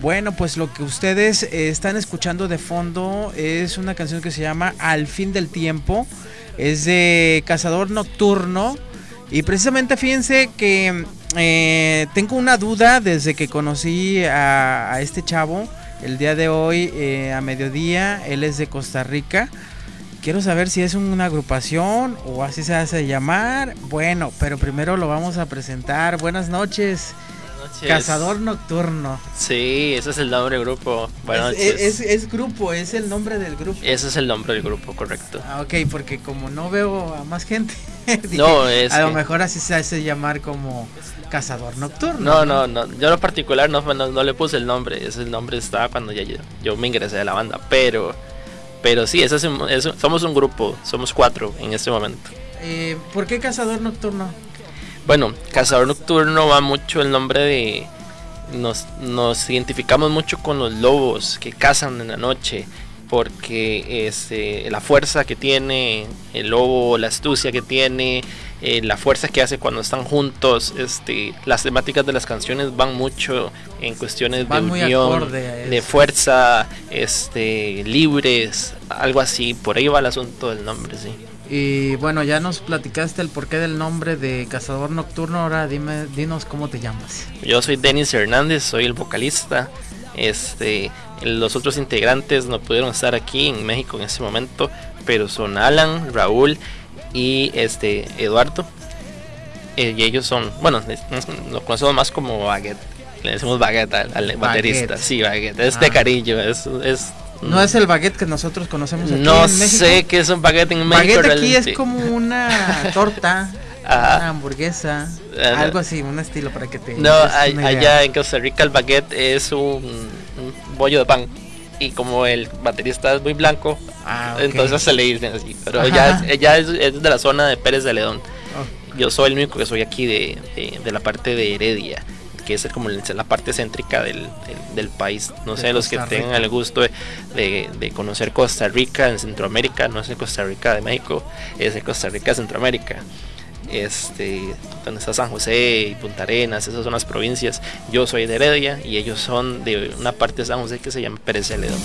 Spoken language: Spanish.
Bueno, pues lo que ustedes eh, están escuchando de fondo es una canción que se llama Al fin del tiempo. Es de Cazador Nocturno. Y precisamente fíjense que eh, tengo una duda desde que conocí a, este chavo. El día de hoy eh, a mediodía, él es de Costa Rica. Quiero saber si es una agrupación o así se hace llamar. Bueno, pero primero lo vamos a presentar. Buenas noches. Cazador Nocturno. Sí, ese es el nombre del grupo. Buenas es, Es, grupo, es el nombre del grupo. Ese es el nombre del grupo, correcto. Ah, ok, porque como no veo a más gente, no, es a lo mejor así se hace llamar como Cazador Nocturno. No, no, no. Yo en lo particular no, no, le puse el nombre. Ese nombre estaba cuando ya yo, me ingresé a la banda. Pero, pero sí, ese es, somos un grupo. Somos cuatro en este momento. Eh, ¿Por qué Cazador Nocturno? Bueno, Cazador Nocturno va mucho el nombre de... Nos, nos identificamos mucho con los lobos que cazan en la noche porque este, la fuerza que tiene el lobo, la astucia que tiene, eh, la fuerza que hace cuando están juntos, este, las temáticas de las canciones van mucho en cuestiones de unión, de fuerza, este, libres, algo así, por ahí va el asunto del nombre, sí. Y bueno, ya nos platicaste el porqué del nombre de Cazador Nocturno. Ahora dime, dinos cómo te llamas. Yo soy Denis Hernández, soy el vocalista. Este, los otros integrantes no pudieron estar aquí en México en ese momento, pero son Alan, Raúl y este Eduardo. Eh, y ellos son, bueno, lo conocemos más como Baguette. Le decimos Baguette al, baterista. Sí, Baguette. Es de ah. cariño, es, es no es el baguette que nosotros conocemos aquí no en México. sé qué es un baguette en México. Baguette aquí es como una torta, una hamburguesa, algo así, un estilo para que te. No, allá en Costa Rica el baguette es un, bollo de pan. Y como el baterista es muy blanco, ah, entonces se le dice así. Pero ella, es, es, de la zona de Pérez de Ledón. Yo soy el único que soy aquí de, de la parte de Heredia que es como la parte céntrica del, país. No sé, los que tengan el gusto de, conocer Costa Rica en Centroamérica, no es Costa Rica de México, es de Costa Rica de Centroamérica. Este, donde está San José y Punta Arenas, esas son las provincias. Yo soy de Heredia y ellos son de una parte de San José que se llama Pérez Celedón.